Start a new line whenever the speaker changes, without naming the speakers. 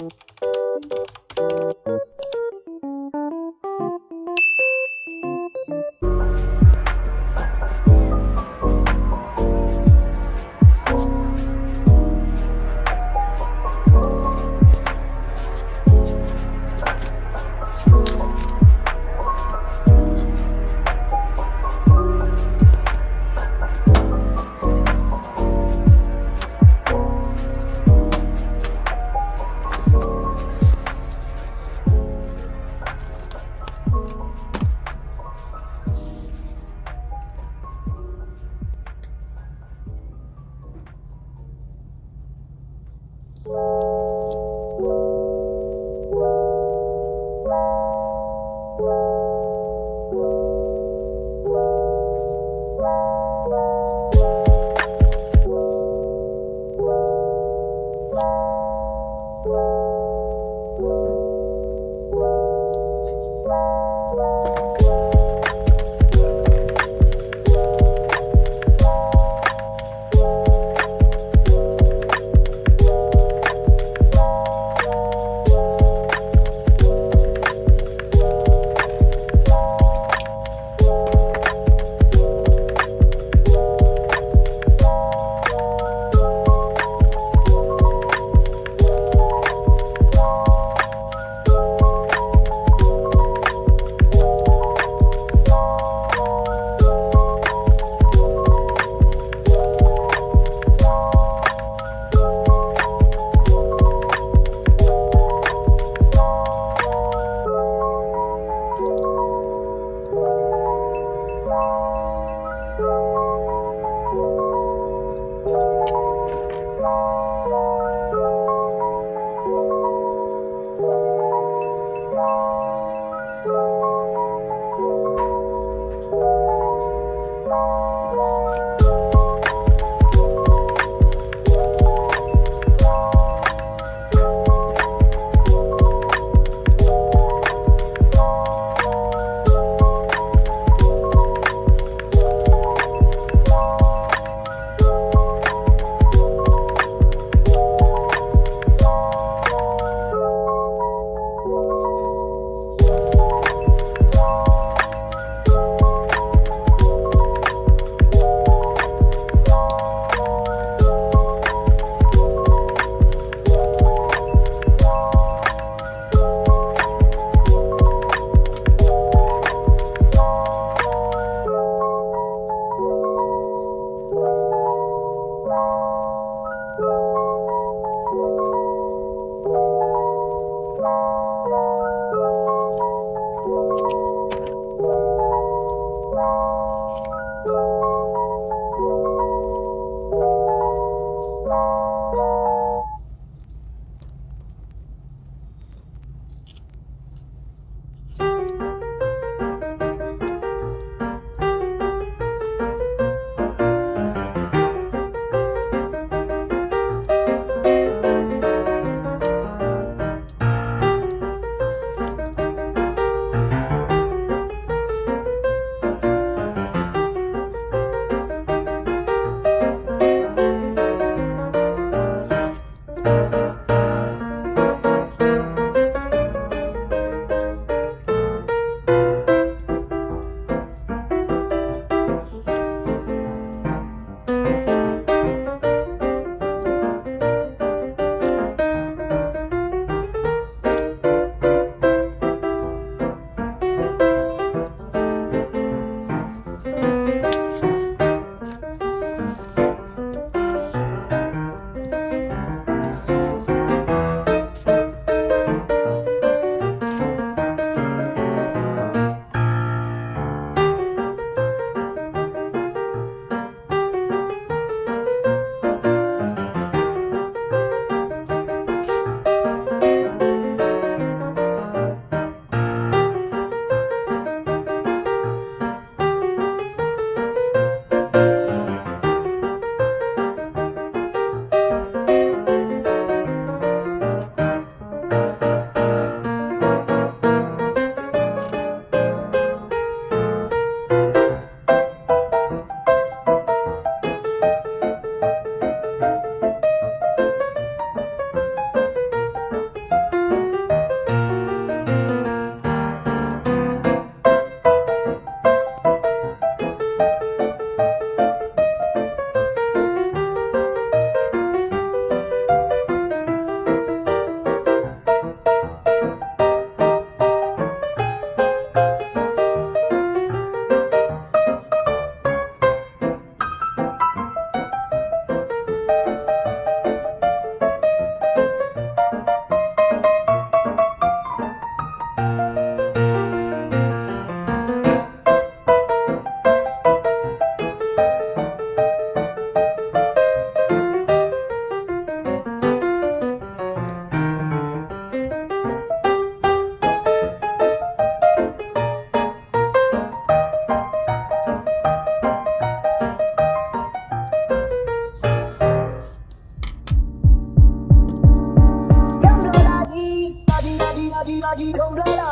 Música